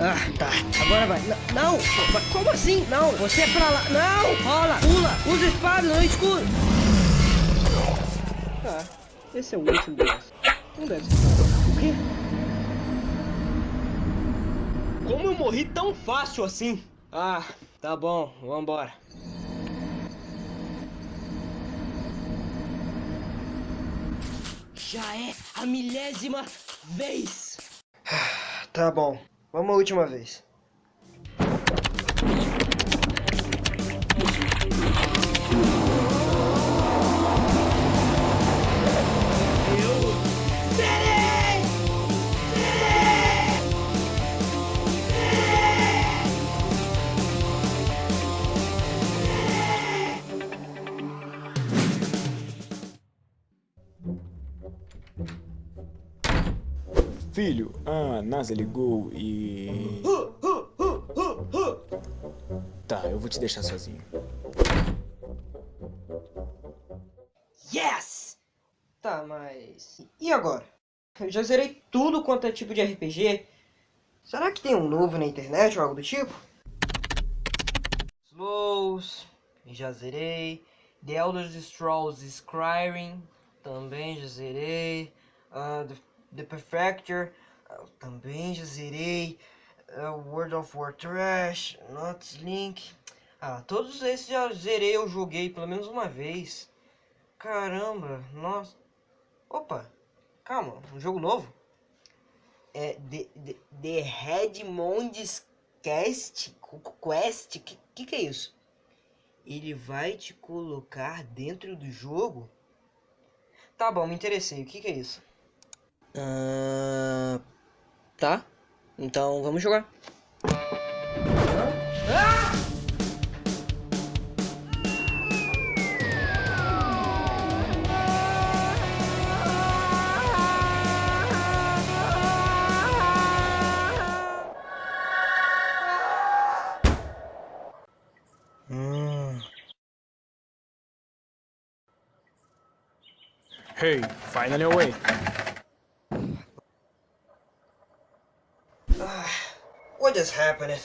Ah, tá. Agora vai. N não! Como assim? Não! Você é pra lá. Não! Rola! Pula! Usa espada no escuro! Ah, esse é o último boss. Não deve ser. O quê? Como eu morri tão fácil assim? Ah, tá bom. Vambora. Já é a milésima vez! Tá bom. Vamos a última vez. Filho, a NASA ligou e... Tá, eu vou te deixar sozinho. Yes! Tá, mas... E agora? Eu já zerei tudo quanto é tipo de RPG. Será que tem um novo na internet ou algo do tipo? Slows, já zerei. The Elder Scrolls Skyrim, também já zerei. Uh, the uh, também já zerei. Uh, World of War Trash, Not Link. Ah, todos esses já zerei, eu joguei pelo menos uma vez. Caramba, nossa. Opa, calma, um jogo novo? É The, The, The Redmonds Cast, Quest, que, que que é isso? Ele vai te colocar dentro do jogo? Tá bom, me interessei, o que que é isso? Uh, tá. Então vamos jogar. Ah! Hey, finally awake. What is happening?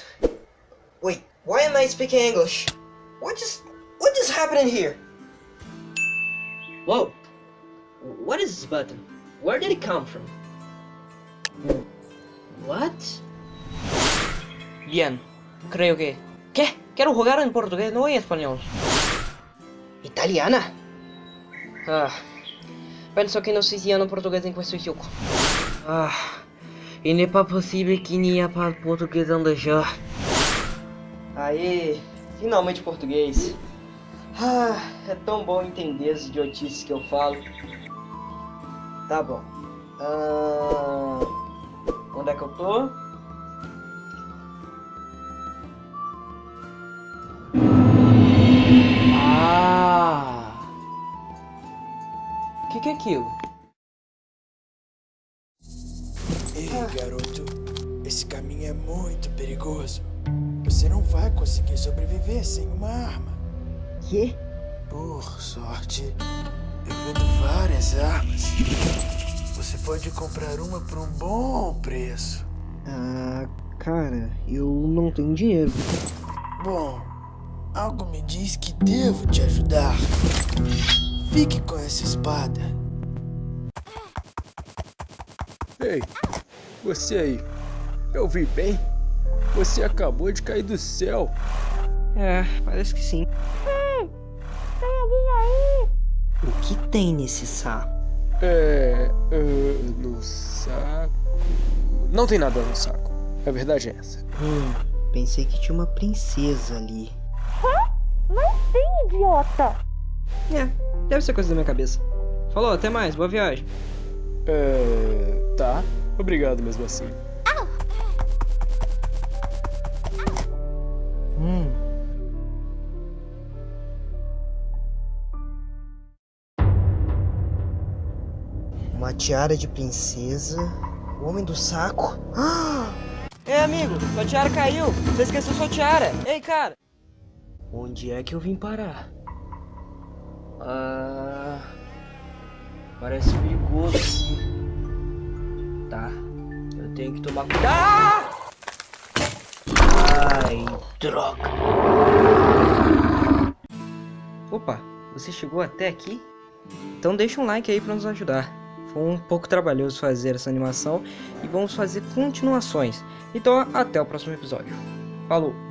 Wait, why am I speaking English? What just... What just happening here? Whoa. What is this button? Where did it come from? What? Bien. Creo que... ¿Qué? Quiero jugar en portugués, no en español. Italiana? Ah. Penso que no se siciliano português em questo gioco. Ah. E não é possível que nem para português já. Aê, finalmente português. Ah, é tão bom entender as idiotices que eu falo. Tá bom. Ah, onde é que eu tô? Ah! O que, que é aquilo? Garoto. Esse caminho é muito perigoso. Você não vai conseguir sobreviver sem uma arma. Que? Por sorte, eu vendo várias armas. Você pode comprar uma por um bom preço. Ah, cara, eu não tenho dinheiro. Bom, algo me diz que devo te ajudar. Fique com essa espada. Ei, você aí, eu vi bem? Você acabou de cair do céu. É, parece que sim. Ei, tem alguém aí? O que tem nesse saco? É, uh, no saco... Não tem nada no saco. A verdade é essa. Hum, pensei que tinha uma princesa ali. Hã? Não tem, idiota! É, deve ser coisa da minha cabeça. Falou, até mais, boa viagem. É... tá. Obrigado mesmo assim. Hum. Uma tiara de princesa. O homem do saco. Ei, amigo, sua tiara caiu. Você esqueceu sua tiara. Ei, cara. Onde é que eu vim parar? Ah... Parece perigoso. Tá. Eu tenho que tomar cuidado. Ai, droga. Opa, você chegou até aqui? Então deixa um like aí para nos ajudar. Foi um pouco trabalhoso fazer essa animação e vamos fazer continuações. Então até o próximo episódio. Falou!